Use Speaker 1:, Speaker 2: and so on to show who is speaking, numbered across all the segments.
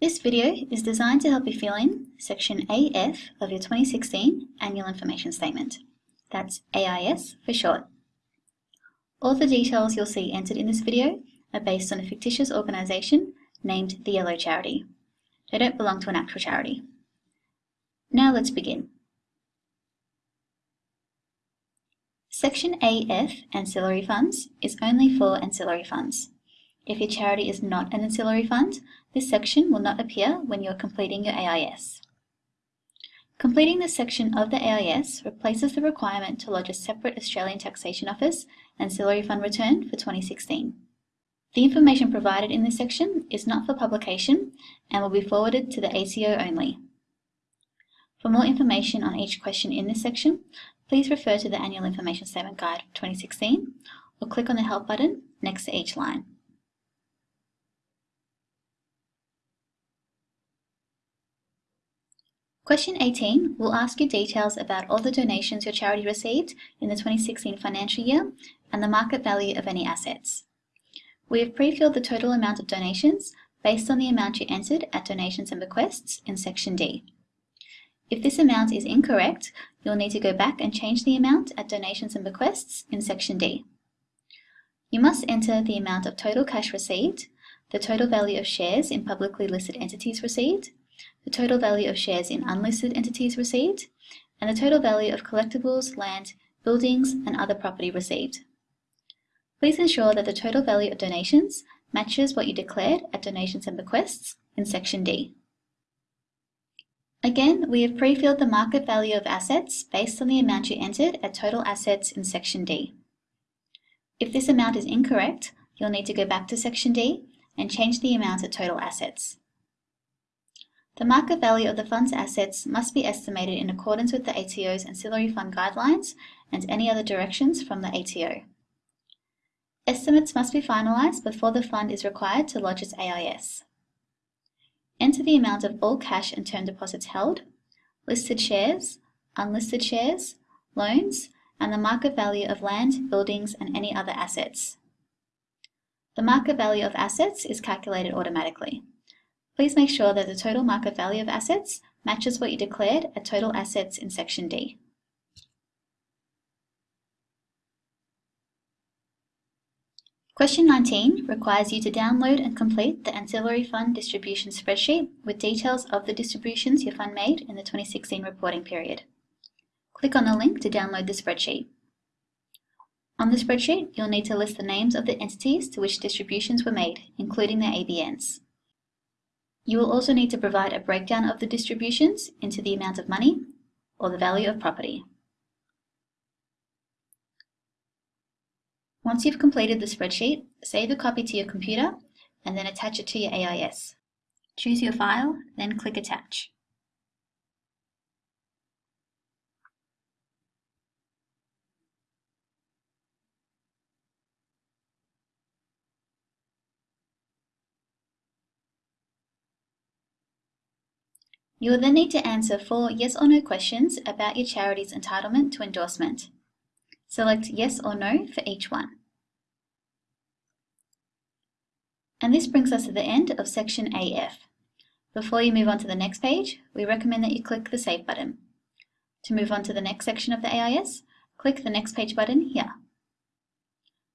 Speaker 1: This video is designed to help you fill in Section AF of your 2016 Annual Information Statement. That's AIS for short. All the details you'll see entered in this video are based on a fictitious organisation named the Yellow Charity. They don't belong to an actual charity. Now let's begin. Section AF, Ancillary Funds, is only for ancillary funds. If your charity is not an ancillary fund, this section will not appear when you are completing your AIS. Completing this section of the AIS replaces the requirement to lodge a separate Australian Taxation Office ancillary fund return for 2016. The information provided in this section is not for publication and will be forwarded to the ATO only. For more information on each question in this section, please refer to the Annual Information Statement Guide 2016 or click on the Help button next to each line. Question 18 will ask you details about all the donations your charity received in the 2016 financial year and the market value of any assets. We have pre-filled the total amount of donations based on the amount you entered at Donations and Bequests in Section D. If this amount is incorrect, you'll need to go back and change the amount at Donations and Bequests in Section D. You must enter the amount of total cash received, the total value of shares in publicly listed entities received, the total value of shares in unlisted entities received, and the total value of collectibles, land, buildings, and other property received. Please ensure that the total value of donations matches what you declared at Donations and Bequests in Section D. Again, we have pre-filled the market value of assets based on the amount you entered at Total Assets in Section D. If this amount is incorrect, you'll need to go back to Section D and change the amount at Total Assets. The market value of the fund's assets must be estimated in accordance with the ATO's ancillary fund guidelines and any other directions from the ATO. Estimates must be finalised before the fund is required to lodge its AIS. Enter the amount of all cash and term deposits held, listed shares, unlisted shares, loans, and the market value of land, buildings, and any other assets. The market value of assets is calculated automatically. Please make sure that the total market value of assets matches what you declared at total assets in Section D. Question 19 requires you to download and complete the Ancillary Fund Distribution Spreadsheet with details of the distributions your fund made in the 2016 reporting period. Click on the link to download the spreadsheet. On the spreadsheet, you'll need to list the names of the entities to which distributions were made, including their ABNs. You will also need to provide a breakdown of the distributions into the amount of money or the value of property. Once you've completed the spreadsheet, save a copy to your computer and then attach it to your AIS. Choose your file, then click Attach. You will then need to answer four yes or no questions about your charity's entitlement to endorsement. Select yes or no for each one. And this brings us to the end of section AF. Before you move on to the next page, we recommend that you click the Save button. To move on to the next section of the AIS, click the Next Page button here.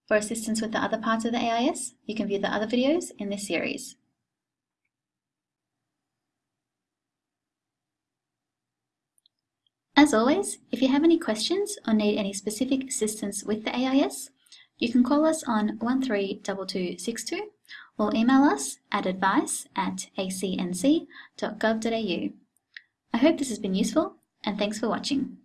Speaker 1: For assistance with the other parts of the AIS, you can view the other videos in this series. As always, if you have any questions or need any specific assistance with the AIS, you can call us on 132262 or email us at advice at acnc.gov.au. I hope this has been useful and thanks for watching.